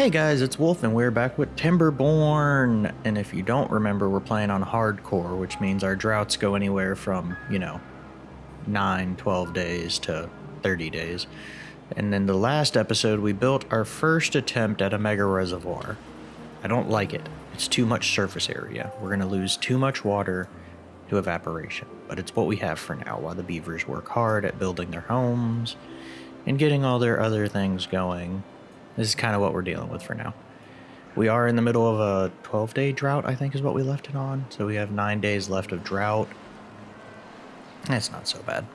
Hey guys, it's Wolf and we're back with Timberborn. And if you don't remember, we're playing on hardcore, which means our droughts go anywhere from, you know, 9, 12 days to 30 days. And in the last episode, we built our first attempt at a mega reservoir. I don't like it. It's too much surface area. We're going to lose too much water to evaporation. But it's what we have for now while the beavers work hard at building their homes and getting all their other things going. This is kind of what we're dealing with for now. We are in the middle of a 12 day drought, I think is what we left it on. So we have nine days left of drought. That's not so bad.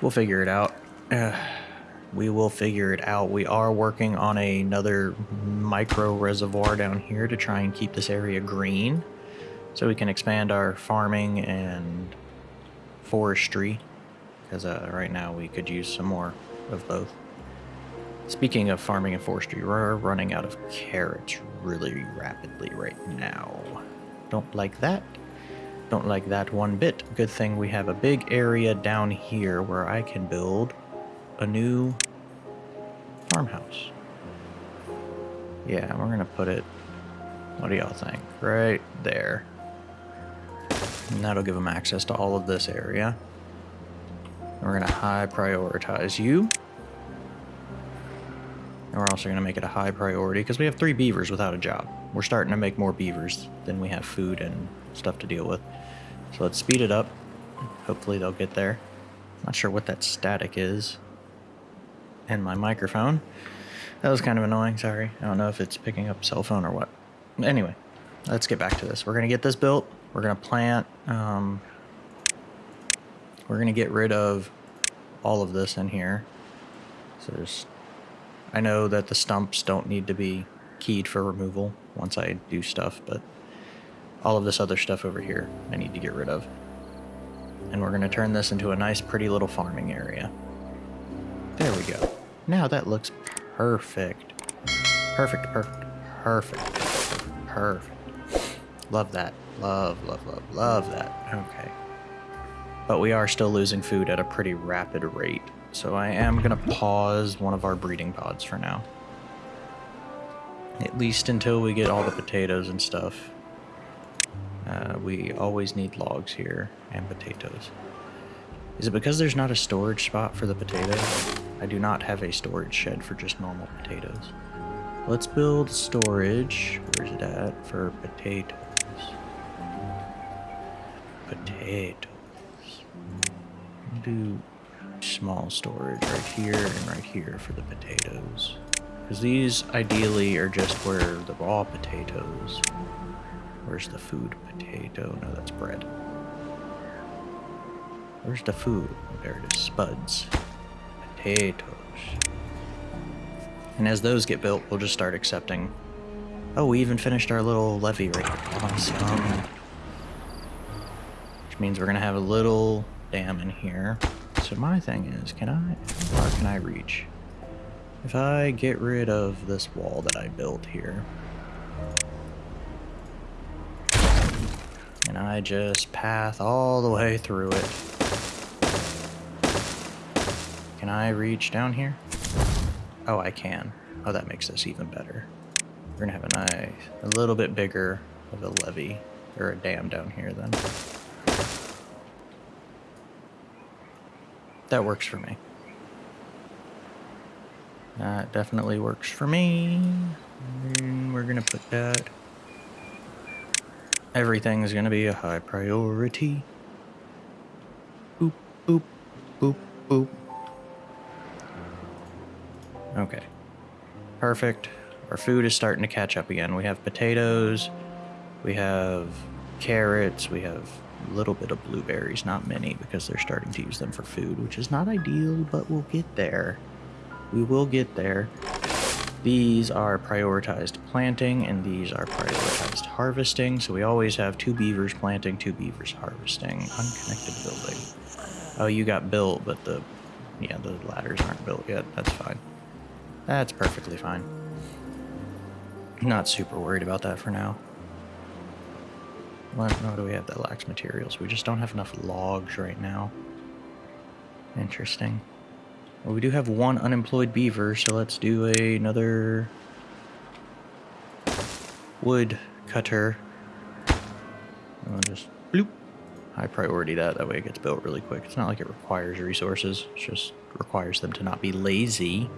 We'll figure it out. Uh, we will figure it out. We are working on another micro reservoir down here to try and keep this area green so we can expand our farming and forestry because uh, right now we could use some more of both. Speaking of farming and forestry, we're running out of carrots really rapidly right now. Don't like that. Don't like that one bit. Good thing we have a big area down here where I can build a new farmhouse. Yeah, we're gonna put it, what do y'all think? Right there. And that'll give them access to all of this area. And We're gonna high prioritize you. We're also going to make it a high priority because we have three beavers without a job. We're starting to make more beavers than we have food and stuff to deal with. So let's speed it up. Hopefully they'll get there. Not sure what that static is. And my microphone. That was kind of annoying, sorry. I don't know if it's picking up cell phone or what. Anyway, let's get back to this. We're going to get this built. We're going to plant. Um, we're going to get rid of all of this in here. So there's I know that the stumps don't need to be keyed for removal once I do stuff, but all of this other stuff over here I need to get rid of. And we're going to turn this into a nice pretty little farming area. There we go. Now that looks perfect. Perfect, perfect, perfect, perfect. Love that. Love, love, love, love that. Okay. But we are still losing food at a pretty rapid rate. So I am going to pause one of our breeding pods for now. At least until we get all the potatoes and stuff. Uh, we always need logs here and potatoes. Is it because there's not a storage spot for the potatoes? I do not have a storage shed for just normal potatoes. Let's build storage. Where's it at? For potatoes. Potatoes. Do small storage right here and right here for the potatoes. Because these ideally are just where the raw potatoes. Where's the food potato? No, that's bread. Where's the food? There it is, spuds. Potatoes. And as those get built, we'll just start accepting. Oh, we even finished our little levee right here. Awesome. Which means we're going to have a little dam in here. So my thing is, can I, how far can I reach? If I get rid of this wall that I built here, and I just path all the way through it, can I reach down here? Oh, I can. Oh, that makes this even better. We're gonna have a nice, a little bit bigger of a levee, or a dam down here then. That works for me. That definitely works for me. And we're gonna put that. Everything is gonna be a high priority. Boop, boop, boop, boop. Okay. Perfect. Our food is starting to catch up again. We have potatoes. We have carrots. We have little bit of blueberries, not many, because they're starting to use them for food, which is not ideal, but we'll get there. We will get there. These are prioritized planting, and these are prioritized harvesting, so we always have two beavers planting, two beavers harvesting. Unconnected building. Oh, you got built, but the, yeah, the ladders aren't built yet. That's fine. That's perfectly fine. Not super worried about that for now. What, do we have that lacks materials? We just don't have enough logs right now. Interesting. Well, we do have one unemployed beaver, so let's do a, another wood cutter. I'll just bloop. High priority that. That way it gets built really quick. It's not like it requires resources. It just requires them to not be lazy.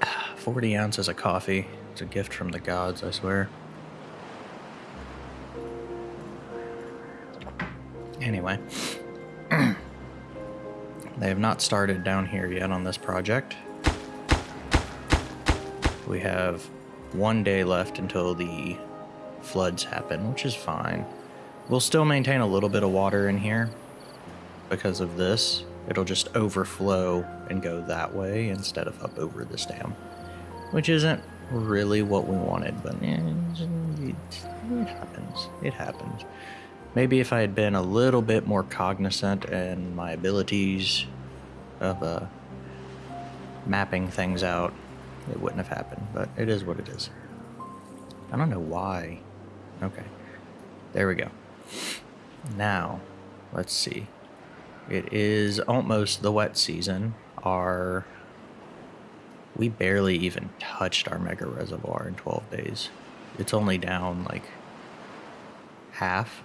40 ounces of coffee. It's a gift from the gods, I swear. Anyway. they have not started down here yet on this project. We have one day left until the floods happen, which is fine. We'll still maintain a little bit of water in here because of this. It'll just overflow and go that way instead of up over this dam which isn't really what we wanted, but it, happens. It happens. Maybe if I had been a little bit more cognizant and my abilities of uh, mapping things out, it wouldn't have happened, but it is what it is. I don't know why. Okay. There we go. Now, let's see. It is almost the wet season. Our we barely even touched our mega reservoir in 12 days. It's only down like half.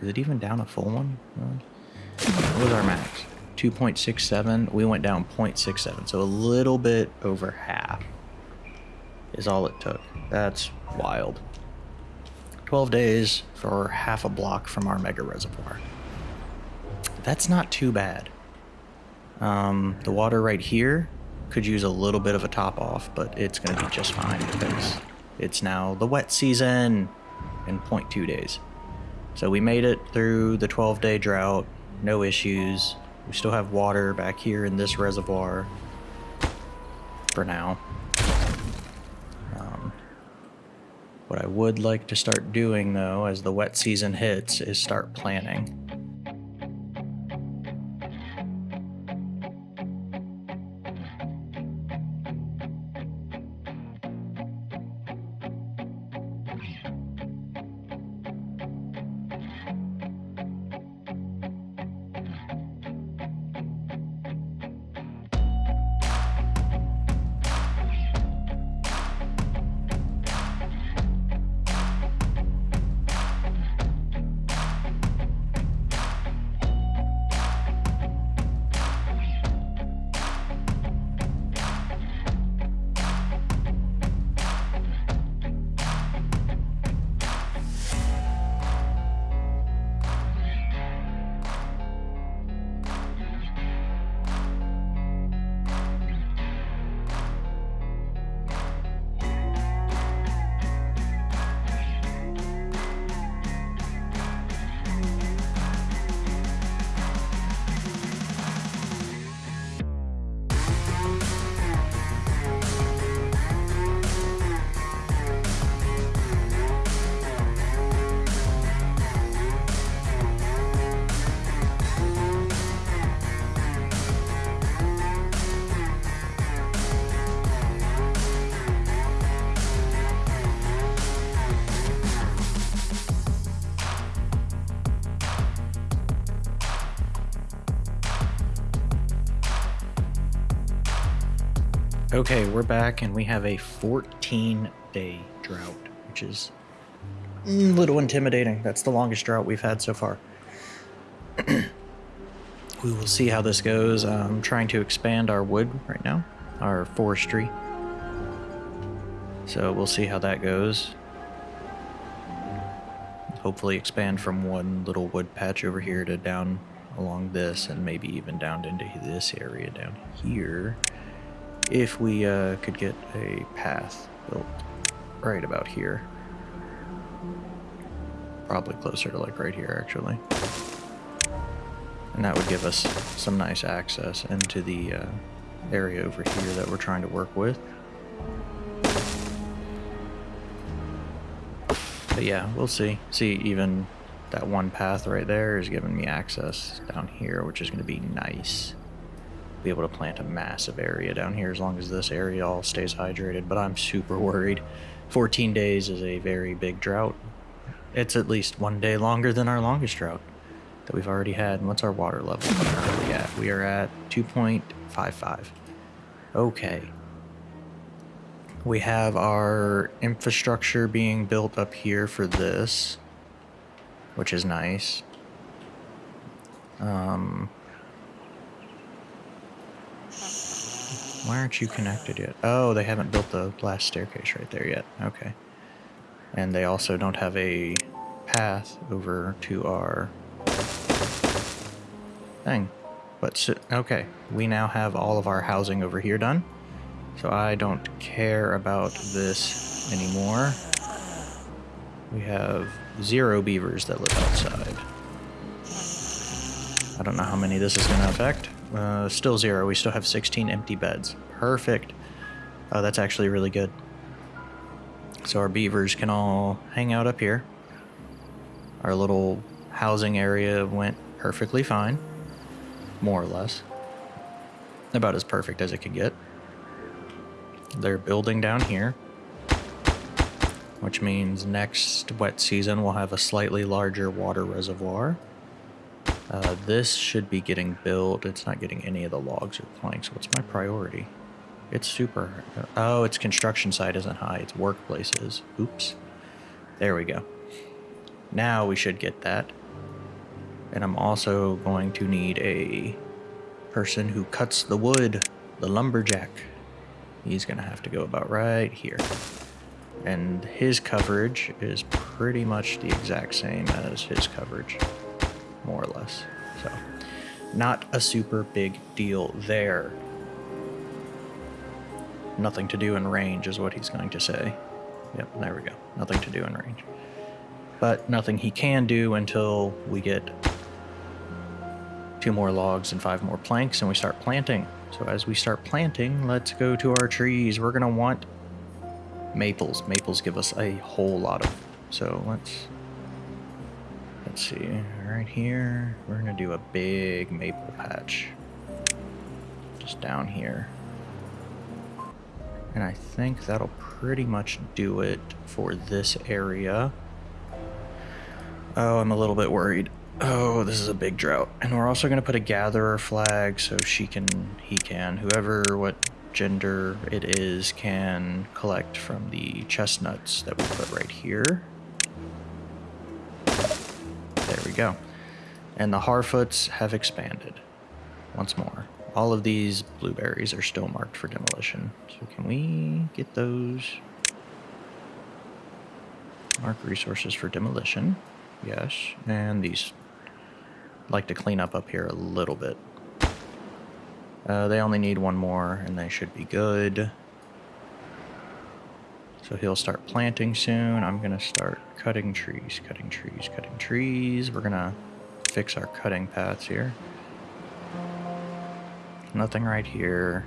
Is it even down a full one? What was our max? 2.67. We went down 0.67. So a little bit over half is all it took. That's wild. 12 days for half a block from our mega reservoir. That's not too bad. Um, the water right here could use a little bit of a top off, but it's going to be just fine because it's now the wet season in 0.2 days. So we made it through the 12 day drought, no issues. We still have water back here in this reservoir for now. Um, what I would like to start doing though, as the wet season hits, is start planting. Okay, we're back and we have a 14 day drought, which is a little intimidating. That's the longest drought we've had so far. we will see how this goes. I'm trying to expand our wood right now, our forestry. So we'll see how that goes. Hopefully expand from one little wood patch over here to down along this and maybe even down into this area down here if we uh, could get a path built right about here. Probably closer to like right here actually. And that would give us some nice access into the uh, area over here that we're trying to work with. But yeah, we'll see. See, even that one path right there is giving me access down here, which is going to be nice be able to plant a massive area down here as long as this area all stays hydrated, but I'm super worried. 14 days is a very big drought. It's at least one day longer than our longest drought that we've already had. And what's our water level? We at? We are at 2.55. Okay. We have our infrastructure being built up here for this, which is nice. Um, why aren't you connected yet? Oh, they haven't built the last staircase right there yet. Okay. And they also don't have a path over to our thing. But, so, okay, we now have all of our housing over here done. So I don't care about this anymore. We have zero beavers that live outside. I don't know how many this is going to affect. Uh, still zero. We still have 16 empty beds. Perfect. Oh, that's actually really good. So our beavers can all hang out up here. Our little housing area went perfectly fine. More or less. About as perfect as it could get. They're building down here. Which means next wet season we'll have a slightly larger water reservoir. Uh, this should be getting built. It's not getting any of the logs or planks. What's my priority? It's super... Oh, its construction site isn't high. Its workplace is. Oops. There we go. Now we should get that. And I'm also going to need a person who cuts the wood, the lumberjack. He's going to have to go about right here. And his coverage is pretty much the exact same as his coverage, more or less. So, not a super big deal there. Nothing to do in range is what he's going to say. Yep, there we go. Nothing to do in range. But nothing he can do until we get two more logs and five more planks and we start planting. So as we start planting, let's go to our trees. We're going to want maples. Maples give us a whole lot of... So let's... Let's see. Right here, we're to do a big maple patch. Just down here. And I think that'll pretty much do it for this area. Oh, I'm a little bit worried. Oh, this is a big drought. And we're also to put a gatherer flag so she can, he can, whoever, what gender it is, can collect from the chestnuts that we put right here. There we go. And the Harfoots have expanded once more. All of these blueberries are still marked for demolition. So can we get those? Mark resources for demolition. Yes. And these I'd like to clean up up here a little bit. Uh, they only need one more and they should be good. So he'll start planting soon. I'm going to start cutting trees, cutting trees, cutting trees. We're going to fix our cutting paths here. Nothing right here.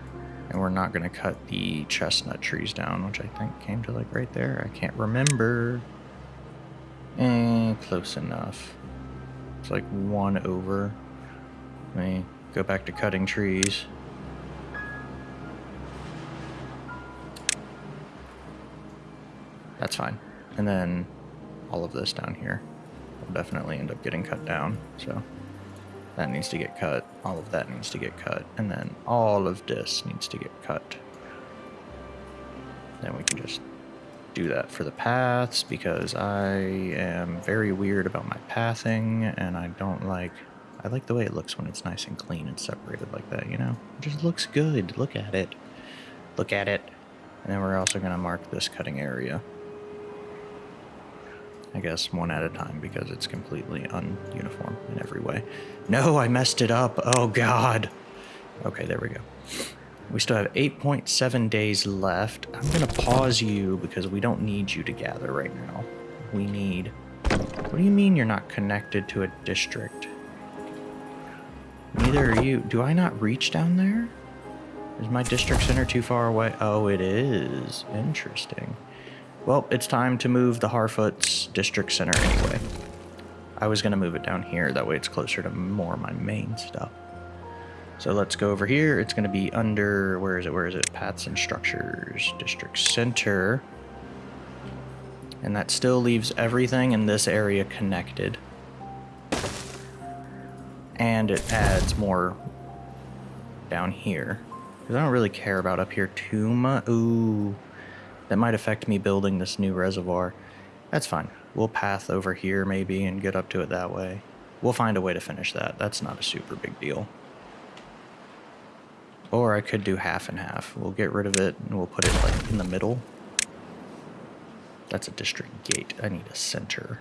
And we're not going to cut the chestnut trees down, which I think came to like right there. I can't remember. Eh, close enough. It's like one over. Let me go back to cutting trees. That's fine. And then all of this down here will definitely end up getting cut down. So that needs to get cut. All of that needs to get cut. And then all of this needs to get cut. Then we can just do that for the paths because I am very weird about my pathing and I don't like I like the way it looks when it's nice and clean and separated like that, you know? It just looks good. Look at it. Look at it. And then we're also going to mark this cutting area. I guess one at a time because it's completely ununiform in every way. No, I messed it up. Oh, God. Okay, there we go. We still have 8.7 days left. I'm going to pause you because we don't need you to gather right now. We need... What do you mean you're not connected to a district? Neither are you. Do I not reach down there? Is my district center too far away? Oh, it is. Interesting. Well, it's time to move the Harfoot's district center anyway. I was going to move it down here. That way it's closer to more of my main stuff. So let's go over here. It's going to be under, where is it? Where is it? Paths and structures, district center. And that still leaves everything in this area connected. And it adds more down here. Because I don't really care about up here too much. Ooh. That might affect me building this new reservoir. That's fine. We'll path over here maybe and get up to it that way. We'll find a way to finish that. That's not a super big deal. Or I could do half and half. We'll get rid of it and we'll put it like in the middle. That's a district gate. I need a center.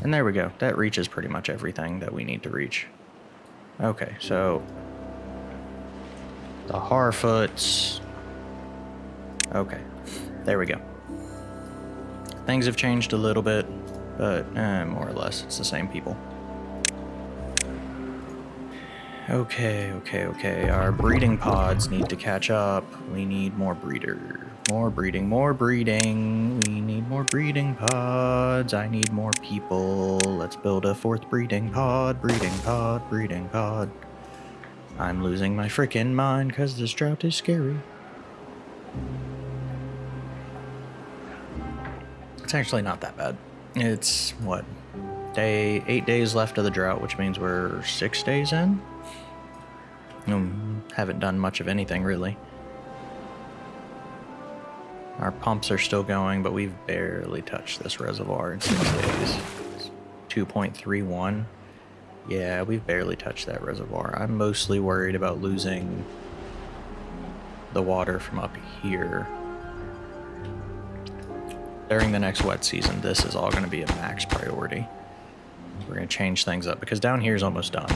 And there we go. That reaches pretty much everything that we need to reach. Okay, so the Harfoots. Okay, there we go. Things have changed a little bit, but eh, more or less it's the same people. Okay, okay, okay. Our breeding pods need to catch up. We need more breeder. More breeding, more breeding. We need more breeding pods. I need more people. Let's build a fourth breeding pod, breeding pod, breeding pod. I'm losing my freaking mind because this drought is scary. It's actually not that bad. It's, what, day, eight days left of the drought, which means we're six days in? Um, haven't done much of anything, really. Our pumps are still going, but we've barely touched this reservoir in six days. 2.31. Yeah, we've barely touched that reservoir. I'm mostly worried about losing the water from up here. During the next wet season, this is all going to be a max priority. We're going to change things up because down here is almost done.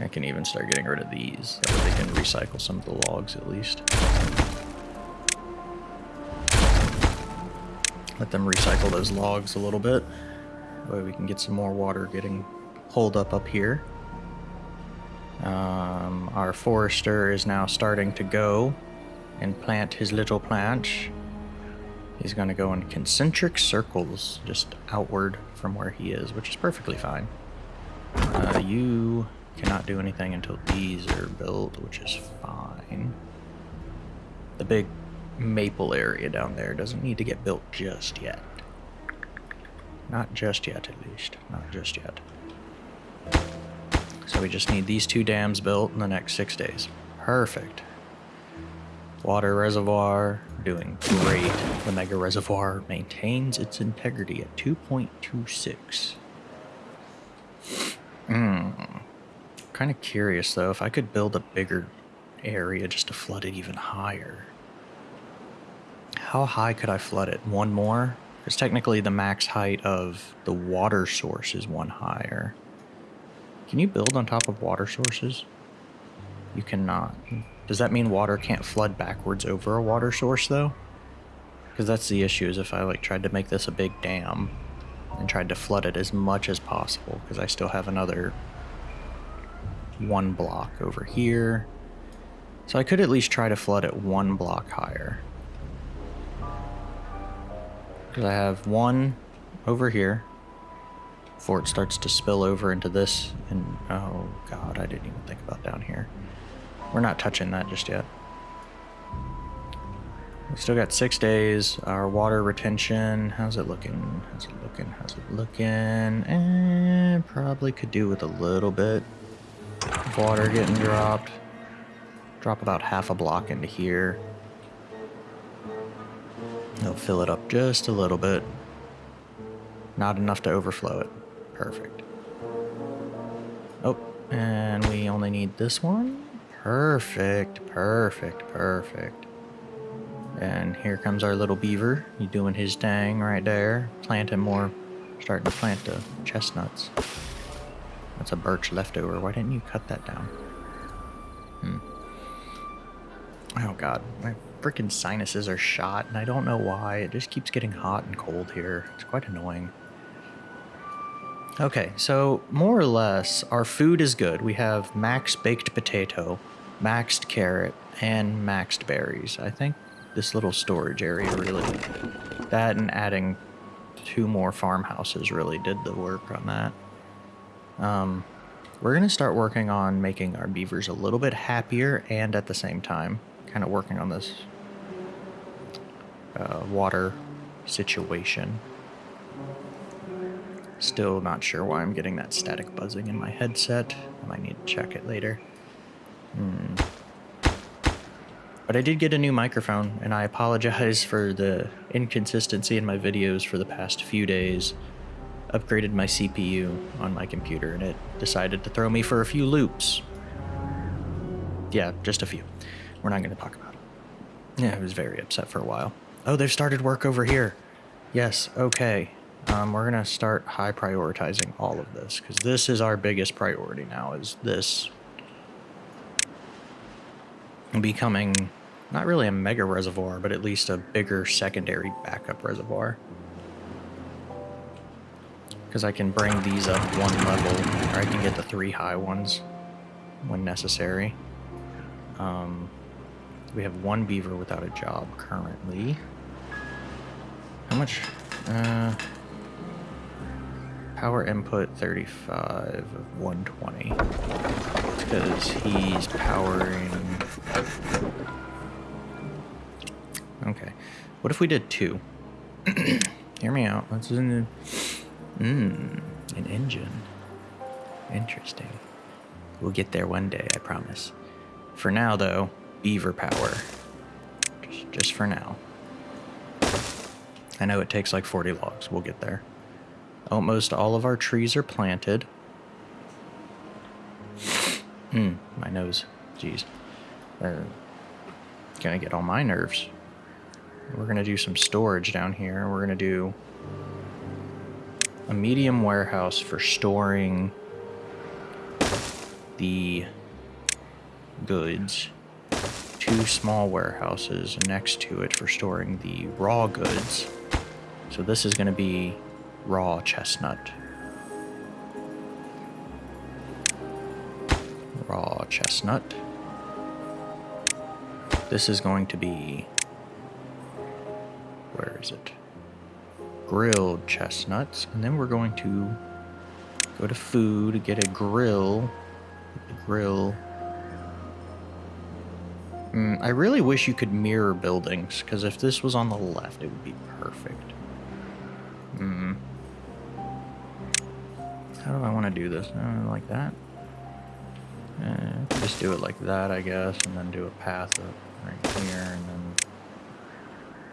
I can even start getting rid of these. That way they can recycle some of the logs at least. Let them recycle those logs a little bit. That way we can get some more water getting pulled up up here. Um, our forester is now starting to go and plant his little plant. He's going to go in concentric circles just outward from where he is, which is perfectly fine. Uh, you cannot do anything until these are built, which is fine. The big maple area down there doesn't need to get built just yet. Not just yet, at least. Not just yet. So we just need these two dams built in the next six days. Perfect. Water reservoir, doing great. The mega reservoir maintains its integrity at 2.26. Hmm. Kind of curious though, if I could build a bigger area just to flood it even higher. How high could I flood it? One more? Because technically the max height of the water source is one higher. Can you build on top of water sources? You cannot. Does that mean water can't flood backwards over a water source though? Because that's the issue is if I like tried to make this a big dam and tried to flood it as much as possible because I still have another one block over here. So I could at least try to flood it one block higher. Because I have one over here before it starts to spill over into this. And oh god, I didn't even think about down here. We're not touching that just yet. We still got six days. Our water retention, how's it looking? How's it looking? How's it looking? And probably could do with a little bit of water getting dropped. Drop about half a block into here. They'll fill it up just a little bit. Not enough to overflow it. Perfect. Oh, and we only need this one. Perfect, perfect, perfect. And here comes our little beaver. He's doing his thing right there. Planting more, starting to plant the chestnuts. That's a birch leftover. Why didn't you cut that down? Hmm. Oh god, my freaking sinuses are shot and I don't know why. It just keeps getting hot and cold here. It's quite annoying. Okay, so more or less, our food is good. We have max baked potato, maxed carrot, and maxed berries. I think this little storage area really, that and adding two more farmhouses really did the work on that. Um, we're going to start working on making our beavers a little bit happier and at the same time kind of working on this uh, water situation. Still not sure why I'm getting that static buzzing in my headset. I might need to check it later. Hmm. But I did get a new microphone, and I apologize for the inconsistency in my videos for the past few days. Upgraded my CPU on my computer, and it decided to throw me for a few loops. Yeah, just a few. We're not going to talk about it. Yeah, I was very upset for a while. Oh, they've started work over here. Yes, okay. Um, we're going to start high prioritizing all of this, because this is our biggest priority now, is this becoming not really a mega reservoir, but at least a bigger secondary backup reservoir. Because I can bring these up one level, or I can get the three high ones when necessary. Um, we have one beaver without a job currently. How much? Uh, power input 35 of 120. Because he's powering Okay. What if we did two? Hear me out. Let's in. Mmm, an engine. Interesting. We'll get there one day, I promise. For now, though, beaver power. Just, just for now. I know it takes like 40 logs. We'll get there. Almost all of our trees are planted. Hmm, my nose. Jeez. Uh, gonna get all my nerves. We're to do some storage down here. We're to do a medium warehouse for storing the goods. Two small warehouses next to it for storing the raw goods. So this is going to be raw chestnut. Raw chestnut. This is going to be where is it? Grilled chestnuts. And then we're going to go to food, get a grill. Grill. Mm, I really wish you could mirror buildings, because if this was on the left, it would be perfect. Mm. How do I want to do this? Uh, like that? Uh, just do it like that, I guess, and then do a path up right here, and then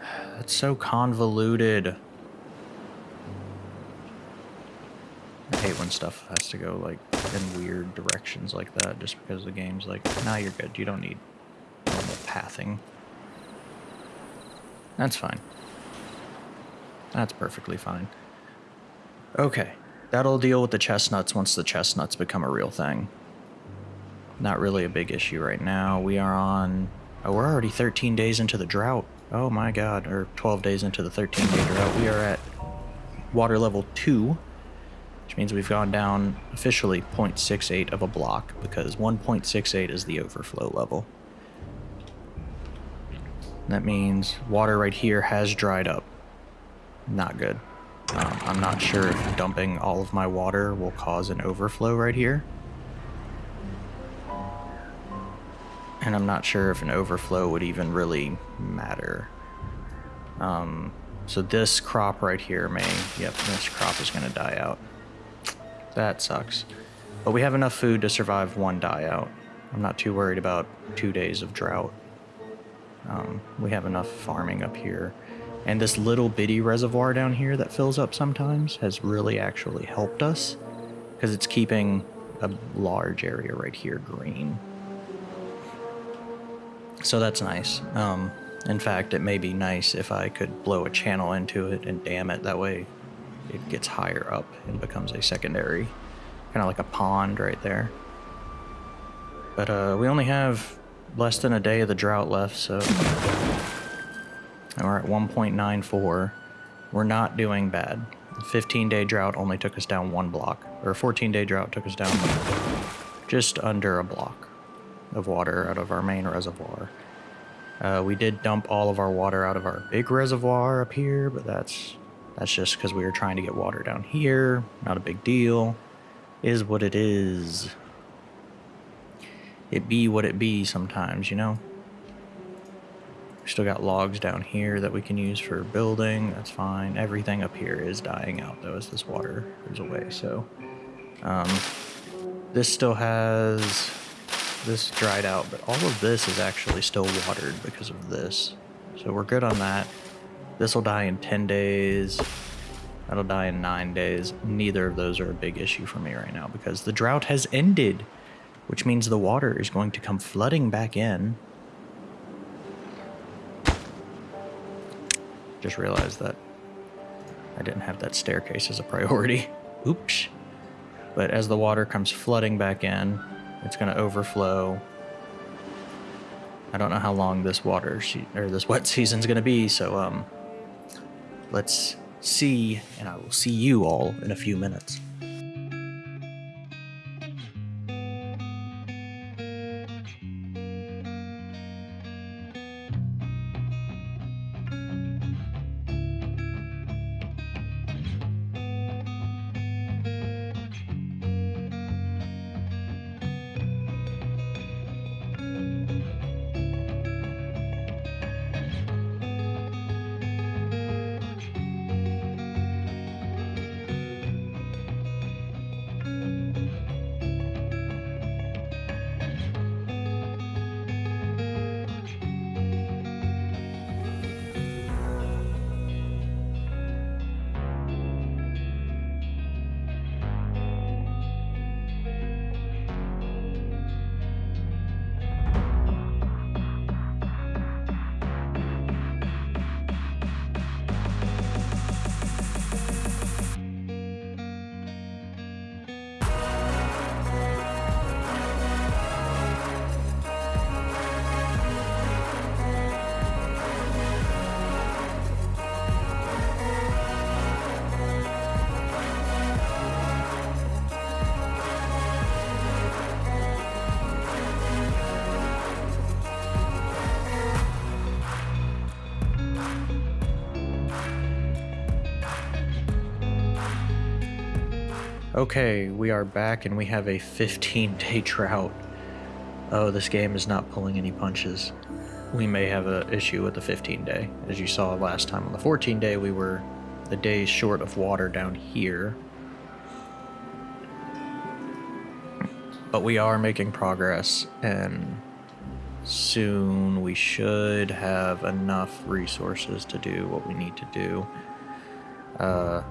that's so convoluted. I hate when stuff has to go like in weird directions like that just because the game's like, nah, you're good. You don't need normal pathing. That's fine. That's perfectly fine. Okay, that'll deal with the chestnuts once the chestnuts become a real thing. Not really a big issue right now. We are on... Oh, we're already 13 days into the drought. Oh my god, or 12 days into the 13 day drought, we are at water level 2, which means we've gone down officially 0.68 of a block, because 1.68 is the overflow level. That means water right here has dried up. Not good. Um, I'm not sure if dumping all of my water will cause an overflow right here. And I'm not sure if an overflow would even really matter. Um, so this crop right here may, yep, this crop is to die out. That sucks. But we have enough food to survive one die out. I'm not too worried about two days of drought. Um, we have enough farming up here. And this little bitty reservoir down here that fills up sometimes has really actually helped us because it's keeping a large area right here green. So that's nice. Um, in fact, it may be nice if I could blow a channel into it and dam it. That way it gets higher up and becomes a secondary, kind of like a pond right there. But uh, we only have less than a day of the drought left, so and we're at 1.94. We're not doing bad. The 15 day drought only took us down one block, or 14 day drought took us down just under a block of water out of our main reservoir. Uh, we did dump all of our water out of our big reservoir up here, but that's that's just because we were trying to get water down here. Not a big deal. Is what it is. It be what it be sometimes, you know? We still got logs down here that we can use for building. That's fine. Everything up here is dying out, though, as this water goes away. So, um, this still has this dried out, but all of this is actually still watered because of this. So we're good on that. This will die in 10 days. That'll die in 9 days. Neither of those are a big issue for me right now because the drought has ended, which means the water is going to come flooding back in. Just realized that I didn't have that staircase as a priority. Oops. But as the water comes flooding back in, it's going to overflow. I don't know how long this water or this wet season's going to be, so um, let's see, and I will see you all in a few minutes. Okay, we are back and we have a 15 day drought. Oh, this game is not pulling any punches. We may have an issue with the 15 day. As you saw last time on the 14 day, we were the days short of water down here. But we are making progress and soon we should have enough resources to do what we need to do. Uh,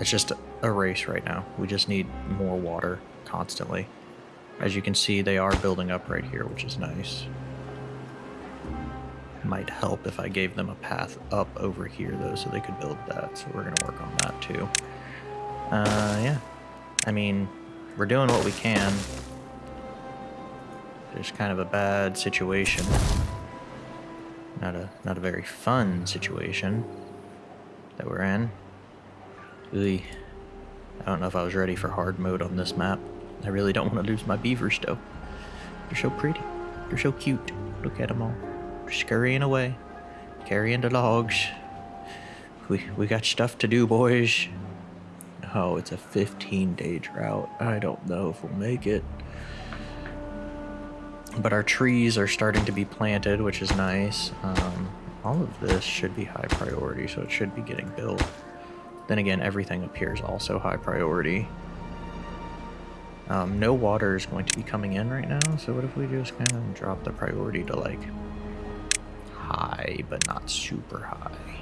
it's just a race right now. We just need more water constantly. As you can see, they are building up right here, which is nice. Might help if I gave them a path up over here, though, so they could build that. So we're going to work on that, too. Uh, yeah. I mean, we're doing what we can. It's kind of a bad situation. Not a, not a very fun situation that we're in. Really I don't know if I was ready for hard mode on this map. I really don't want to lose my beavers, though. They're so pretty. They're so cute. Look at them all. scurrying away. Carrying the logs. We, we got stuff to do, boys. Oh, it's a 15-day drought. I don't know if we'll make it. But our trees are starting to be planted, which is nice. Um, all of this should be high priority, so it should be getting built. Then again, everything appears also high priority. Um, no water is going to be coming in right now, so what if we just kind of drop the priority to like high, but not super high.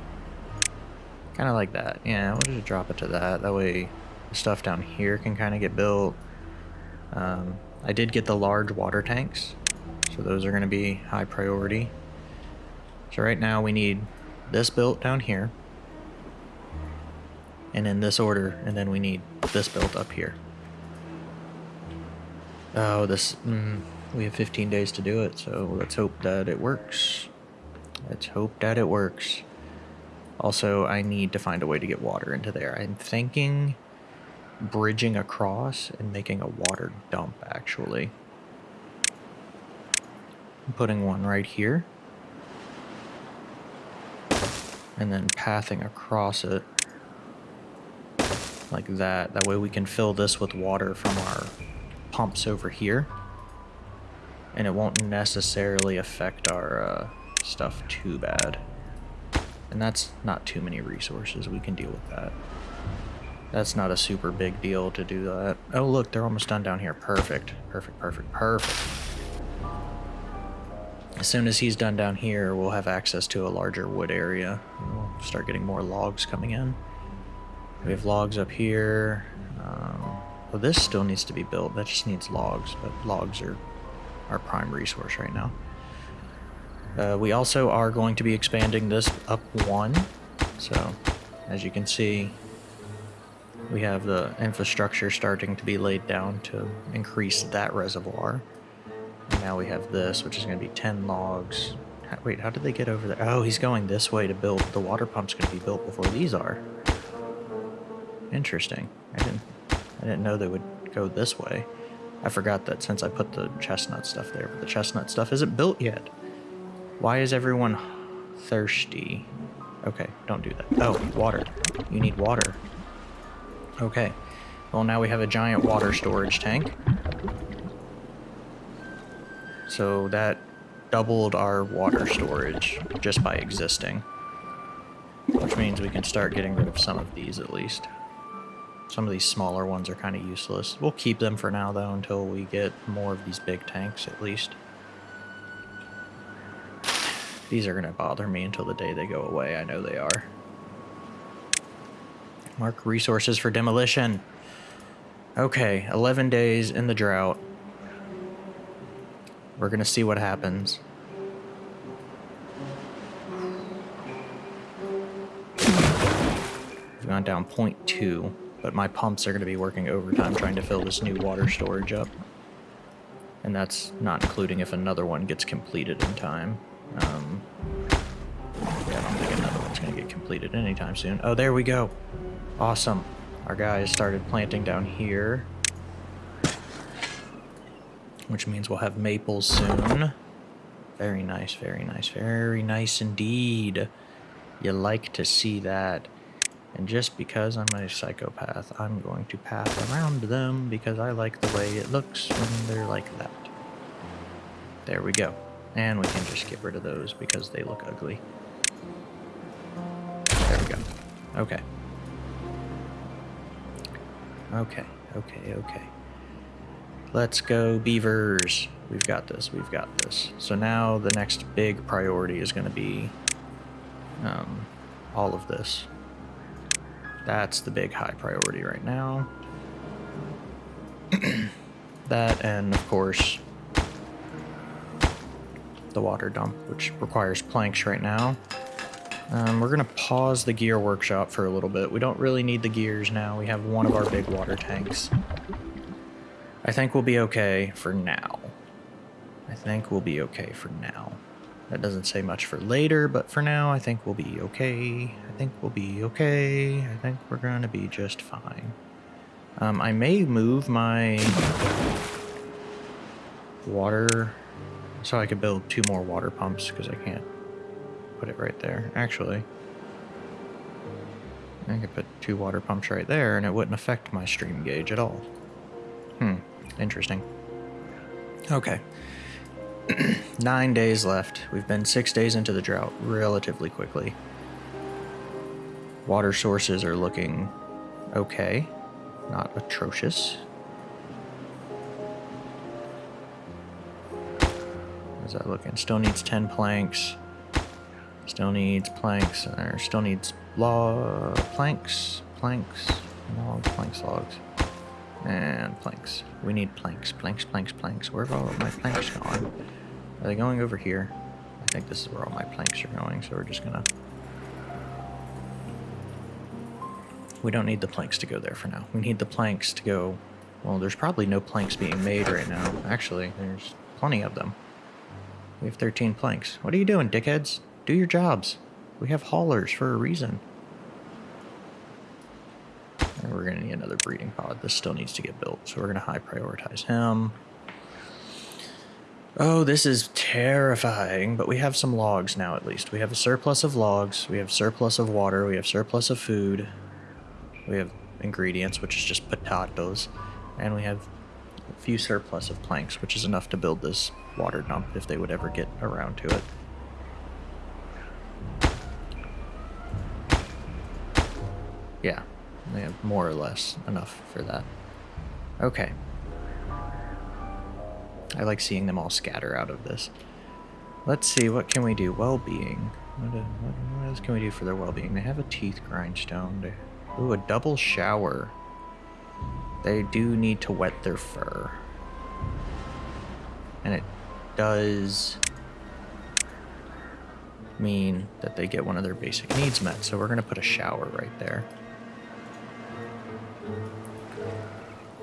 Kind of like that. Yeah, we'll just drop it to that. That way the stuff down here can kind of get built. Um, I did get the large water tanks, so those are going to be high priority. So right now we need this built down here and in this order, and then we need this built up here. Oh, this, mm, we have 15 days to do it, so let's hope that it works. Let's hope that it works. Also, I need to find a way to get water into there. I'm thinking bridging across and making a water dump, actually. I'm putting one right here. And then pathing across it like that. That way we can fill this with water from our pumps over here. And it won't necessarily affect our uh, stuff too bad. And that's not too many resources. We can deal with that. That's not a super big deal to do that. Oh, look, they're almost done down here. Perfect. Perfect, perfect, perfect. As soon as he's done down here, we'll have access to a larger wood area. We'll start getting more logs coming in. We have logs up here. Um, well, this still needs to be built. That just needs logs, but logs are our prime resource right now. Uh, we also are going to be expanding this up one. So, as you can see, we have the infrastructure starting to be laid down to increase that reservoir. And now we have this, which is going to be 10 logs. Wait, how did they get over there? Oh, he's going this way to build. The water pump's going to be built before these are. Interesting. I didn't, I didn't know they would go this way. I forgot that since I put the chestnut stuff there, but the chestnut stuff isn't built yet. Why is everyone thirsty? Okay, don't do that. Oh, water. You need water. Okay. Well, now we have a giant water storage tank. So that doubled our water storage just by existing. Which means we can start getting rid of some of these at least. Some of these smaller ones are kind of useless. We'll keep them for now though until we get more of these big tanks at least. These are going to bother me until the day they go away. I know they are. Mark resources for demolition. Okay, 11 days in the drought. We're going to see what happens. We've gone down 0.2, but my pumps are going to be working overtime trying to fill this new water storage up. And that's not including if another one gets completed in time. Um, yeah, I don't think another one's going to get completed anytime soon. Oh, there we go. Awesome. Our guys started planting down here. Which means we'll have maples soon. Very nice, very nice, very nice indeed. You like to see that. And just because I'm a psychopath, I'm going to path around them because I like the way it looks when they're like that. There we go. And we can just get rid of those because they look ugly. There we go. Okay. Okay, okay, okay. Let's go beavers. We've got this, we've got this. So now the next big priority is going to be um, all of this. That's the big high priority right now. that and of course the water dump, which requires planks right now. Um, we're going to pause the gear workshop for a little bit. We don't really need the gears now. We have one of our big water tanks. I think we'll be okay for now. I think we'll be okay for now. That doesn't say much for later, but for now, I think we'll be okay. Think we'll be okay. I think we're going to be just fine. Um, I may move my water so I could build two more water pumps because I can't put it right there. Actually, I could put two water pumps right there and it wouldn't affect my stream gauge at all. Hmm, interesting. Okay. Nine days left. We've been six days into the drought relatively quickly. Water sources are looking okay, not atrocious. How's that looking? Still needs 10 planks. Still needs planks, or still needs log planks, planks, logs, planks, logs, and planks. We need planks, planks, planks, planks. Where have all my planks gone? Are they going over here? I think this is where all my planks are going, so we're just gonna... We don't need the planks to go there for now. We need the planks to go... Well, there's probably no planks being made right now. Actually, there's plenty of them. We have 13 planks. What are you doing, dickheads? Do your jobs. We have haulers for a reason. And we're going to need another breeding pod. This still needs to get built, so we're going to high prioritize him. Oh, this is terrifying, but we have some logs now at least. We have a surplus of logs, we have surplus of water, we have surplus of food, we have ingredients, which is just potatoes, and we have a few surplus of planks, which is enough to build this water dump if they would ever get around to it. Yeah, they have more or less enough for that. Okay. I like seeing them all scatter out of this. Let's see, what can we do? Well-being. What, what, what else can we do for their well-being? They have a teeth grindstone. They, ooh, a double shower. They do need to wet their fur. And it does mean that they get one of their basic needs met. So we're going to put a shower right there.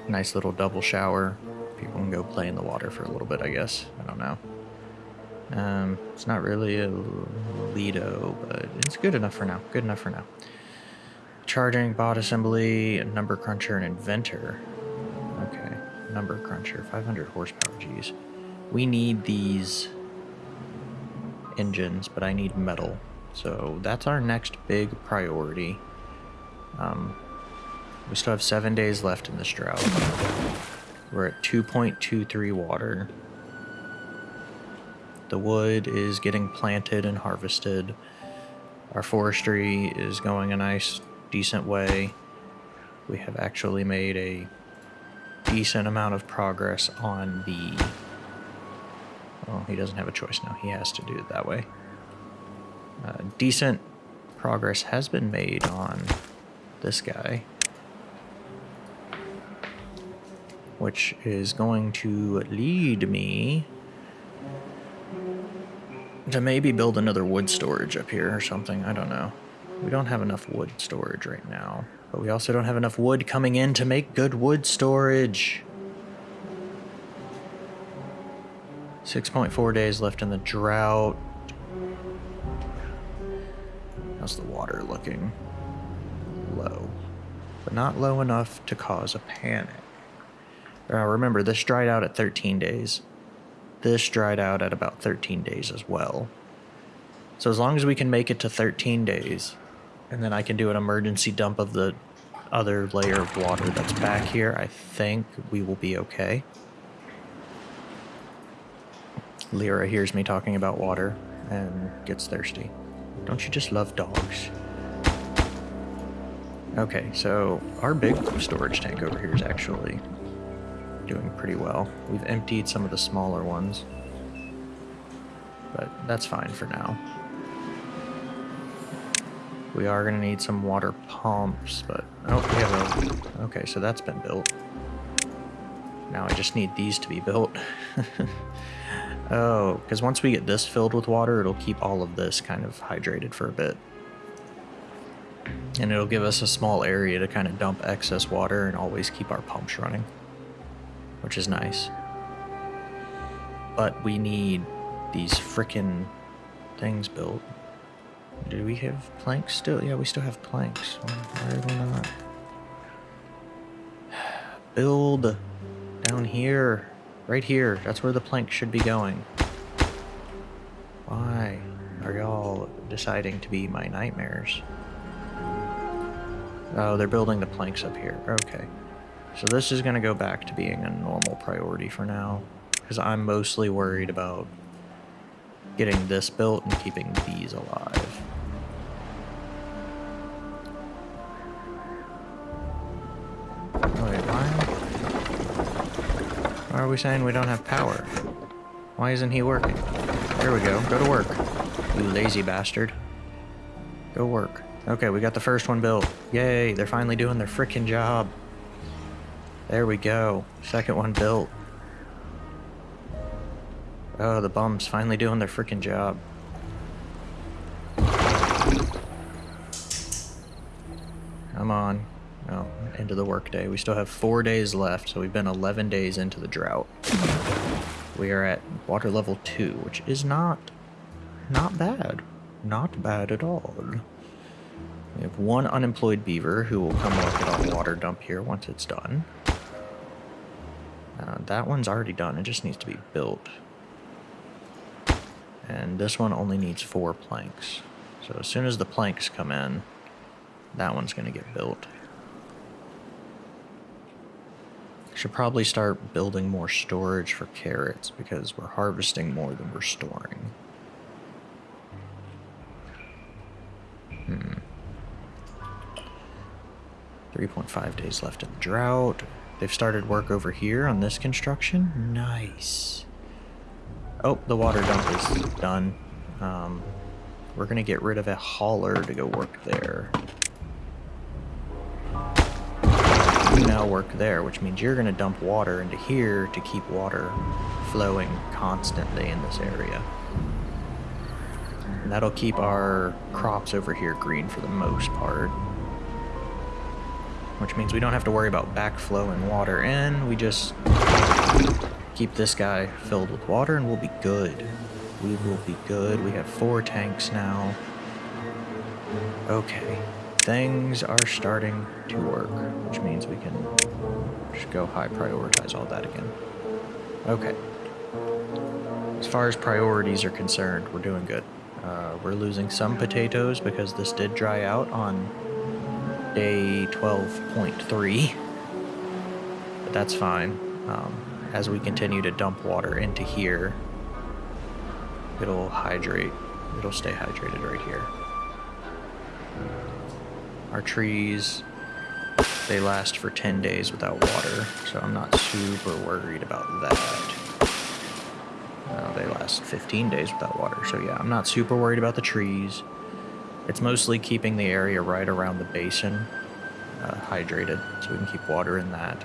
Nice little double shower. People can go play in the water for a little bit, I guess. I don't know. Um, it's not really a Lido, but it's good enough for now. Good enough for now. Charging, bot assembly, number cruncher, and inventor. Okay, number cruncher, 500 horsepower, geez. We need these engines, but I need metal. So that's our next big priority. Um, we still have seven days left in this drought. We're at 2.23 water. The wood is getting planted and harvested. Our forestry is going a nice, decent way. We have actually made a decent amount of progress on the... Well, he doesn't have a choice now. He has to do it that way. Uh, decent progress has been made on this guy. Which is going to lead me to maybe build another wood storage up here or something. I don't know. We don't have enough wood storage right now. But we also don't have enough wood coming in to make good wood storage. 6.4 days left in the drought. How's the water looking? Low. But not low enough to cause a panic. Now remember, this dried out at 13 days. This dried out at about 13 days as well. So as long as we can make it to 13 days, and then I can do an emergency dump of the other layer of water that's back here, I think we will be okay. Lyra hears me talking about water and gets thirsty. Don't you just love dogs? Okay, so our big storage tank over here is actually doing pretty well. We've emptied some of the smaller ones, but that's fine for now. We are going to need some water pumps, but... Oh, we have a... Okay, so that's been built. Now I just need these to be built. oh, because once we get this filled with water, it'll keep all of this kind of hydrated for a bit. And it'll give us a small area to kind of dump excess water and always keep our pumps running which is nice. But we need these frickin' things built. Do we have planks still? Yeah, we still have planks. Why are not? Build down here. Right here. That's where the plank should be going. Why are y'all deciding to be my nightmares? Oh, they're building the planks up here. Okay. So this is going to go back to being a normal priority for now, because I'm mostly worried about getting this built and keeping these alive. Are we saying we don't have power? Why isn't he working? There we go. Go to work. You lazy bastard. Go work. Okay, we got the first one built. Yay, they're finally doing their freaking job. There we go. Second one built. Oh, the bums finally doing their freaking job. Come on. Oh, workday. We still have four days left, so we've been 11 days into the drought. We are at water level 2, which is not, not bad. Not bad at all. We have one unemployed beaver who will come work at our water dump here once it's done. Uh, that one's already done. It just needs to be built. And this one only needs four planks. So as soon as the planks come in, that one's going to get built. Should probably start building more storage for carrots because we're harvesting more than we're storing. Hmm. 3.5 days left in the drought. They've started work over here on this construction. Nice. Oh, the water dump is done. Um, we're going to get rid of a hauler to go work there. You now work there, which means you're going to dump water into here to keep water flowing constantly in this area. And that'll keep our crops over here green for the most part. Which means we don't have to worry about backflowing water in. We just keep this guy filled with water and we'll be good. We will be good. We have four tanks now. Okay. Things are starting to work, which means we can just go high prioritize all that again. Okay. As far as priorities are concerned, we're doing good. Uh, we're losing some potatoes because this did dry out on day 12.3. But that's fine. Um, as we continue to dump water into here, it'll hydrate. It'll stay hydrated right here. Our trees, they last for 10 days without water, so I'm not super worried about that. No, they last 15 days without water, so yeah, I'm not super worried about the trees. It's mostly keeping the area right around the basin uh, hydrated, so we can keep water in that.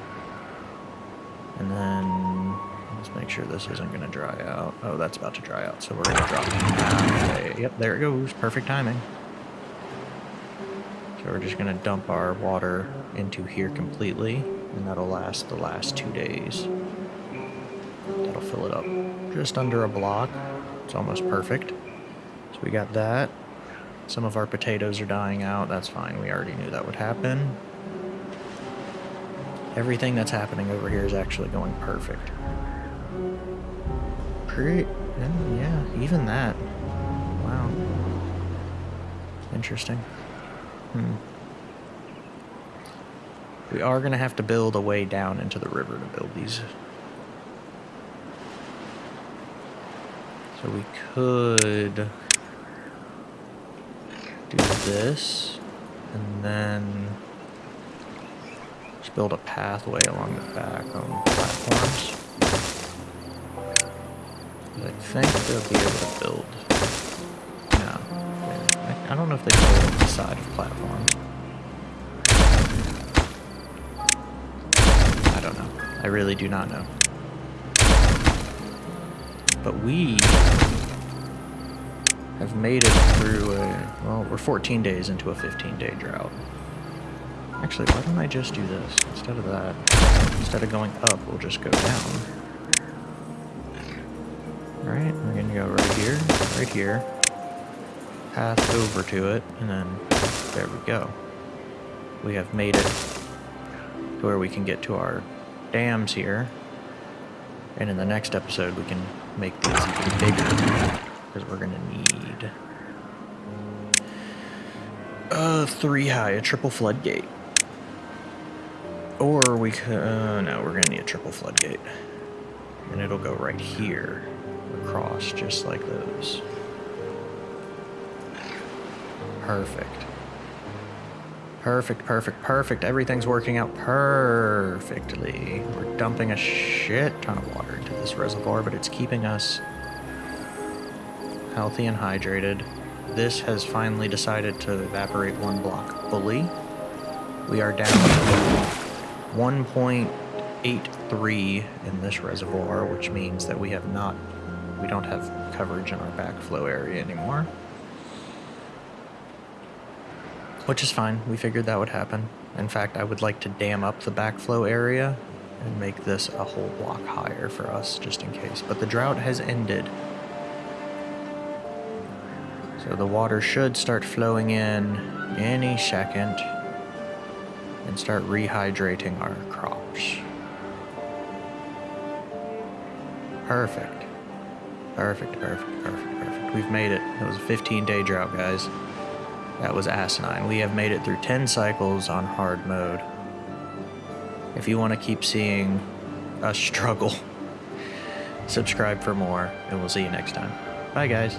And then let's make sure this isn't going to dry out. Oh, that's about to dry out, so we're going to drop it. Yep, there it goes. Perfect timing. We're just to dump our water into here completely, and that'll last the last two days. That'll fill it up just under a block. It's almost perfect. So we got that. Some of our potatoes are dying out. That's fine. We already knew that would happen. Everything that's happening over here is actually going perfect. Pretty, yeah, even that. Wow. Interesting. Hmm. We are going to have to build a way down into the river to build these. So we could do this and then just build a pathway along the back on platforms. I think they'll be able to build. I don't know if they can build the side of platform. I don't know. I really do not know. But we have made it through a, well, we're 14 days into a 15 day drought. Actually, why don't I just do this instead of that? Instead of going up, we'll just go down. Alright, we're gonna go right here, right here, path over to it, and then there we go. We have made it to where we can get to our dams here. And in the next episode, we can make these even bigger, because we're gonna need uh, three high, a triple floodgate. Or we could, uh, no, we're gonna need a triple floodgate. And it'll go right here, across, just like those. Perfect. Perfect, perfect, perfect. Everything's working out perfectly. We're dumping a shit ton of water into this reservoir, but it's keeping us healthy and hydrated. This has finally decided to evaporate one block fully. We are down to 1.83 in this reservoir, which means that we have not, we don't have coverage in our backflow area anymore. Which is fine, we figured that would happen. In fact, I would like to dam up the backflow area and make this a whole block higher for us, just in case. But the drought has ended. So the water should start flowing in any second and start rehydrating our crops. Perfect. Perfect, perfect, perfect, perfect. We've made it. It was a 15 day drought, guys. That was asinine. We have made it through 10 cycles on hard mode. If you want to keep seeing us struggle, subscribe for more, and we'll see you next time. Bye, guys.